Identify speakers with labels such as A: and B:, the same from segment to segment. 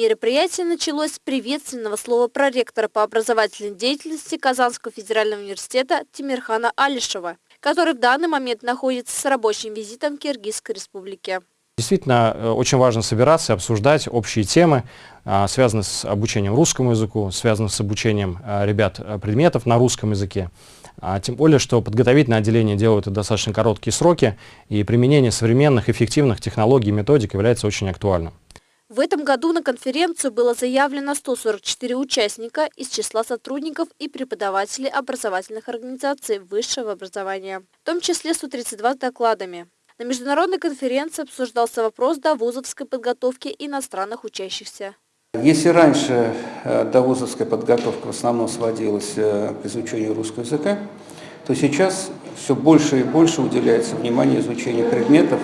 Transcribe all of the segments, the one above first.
A: Мероприятие началось с приветственного слова проректора по образовательной деятельности Казанского федерального университета Тимирхана Алишева, который в данный момент находится с рабочим визитом в Киргизской республике.
B: Действительно, э, очень важно собираться обсуждать общие темы, а, связанные с обучением русскому языку, связанные с обучением э, ребят э, предметов на русском языке. А тем более, что подготовительное отделение делают это достаточно короткие сроки, и применение современных эффективных технологий и методик является очень актуальным.
A: В этом году на конференцию было заявлено 144 участника из числа сотрудников и преподавателей образовательных организаций высшего образования, в том числе 132 докладами. На международной конференции обсуждался вопрос довузовской подготовки иностранных учащихся.
C: Если раньше э, довузовская подготовка в основном сводилась э, к изучению русского языка, то сейчас все больше и больше уделяется внимание изучению предметов,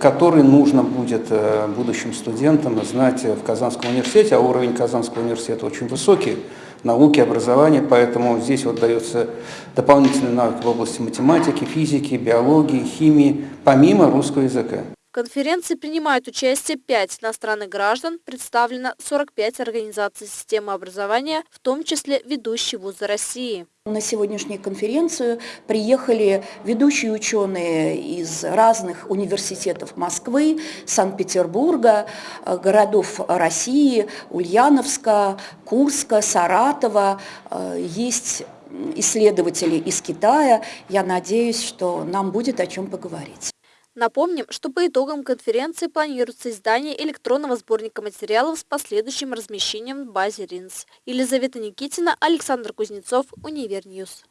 C: которые нужно будет э, будущим студентам знать в Казанском университете, а уровень Казанского университета очень высокий, науки, образования, поэтому здесь вот дается дополнительный навык в области математики, физики, биологии, химии, помимо русского языка.
A: Конференции принимают участие 5 иностранных граждан, представлено 45 организаций системы образования, в том числе ведущие вузы России.
D: На сегодняшнюю конференцию приехали ведущие ученые из разных университетов Москвы, Санкт-Петербурга, э, городов России, Ульяновска, Курска, Саратова. Э, есть исследователи из Китая. Я надеюсь, что нам будет о чем поговорить.
A: Напомним, что по итогам конференции планируется издание электронного сборника материалов с последующим размещением в базе РИНС. Елизавета Никитина, Александр Кузнецов, Универньюз.